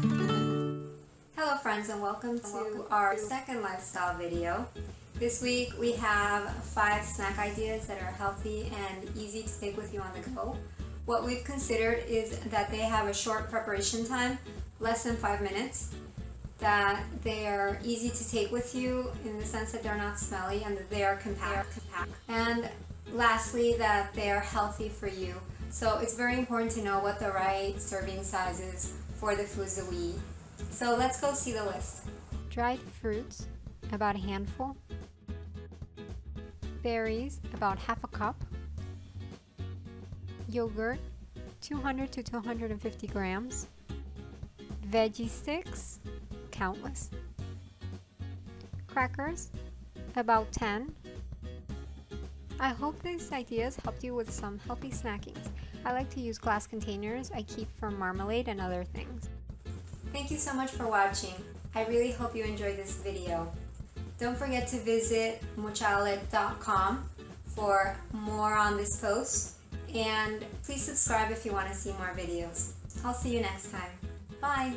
Hello friends and welcome to our second lifestyle video. This week we have five snack ideas that are healthy and easy to take with you on the go. What we've considered is that they have a short preparation time, less than five minutes, that they are easy to take with you in the sense that they're not smelly and that they are compact. And lastly, that they are healthy for you. So it's very important to know what the right serving size is for the foods that we eat. So let's go see the list. Dried fruits, about a handful. Berries, about half a cup. Yogurt, 200 to 250 grams. Veggie sticks, countless. Crackers, about 10. I hope these ideas helped you with some healthy snackings. I like to use glass containers I keep for marmalade and other things. Thank you so much for watching. I really hope you enjoyed this video. Don't forget to visit mochale.com for more on this post and please subscribe if you want to see more videos. I'll see you next time. Bye!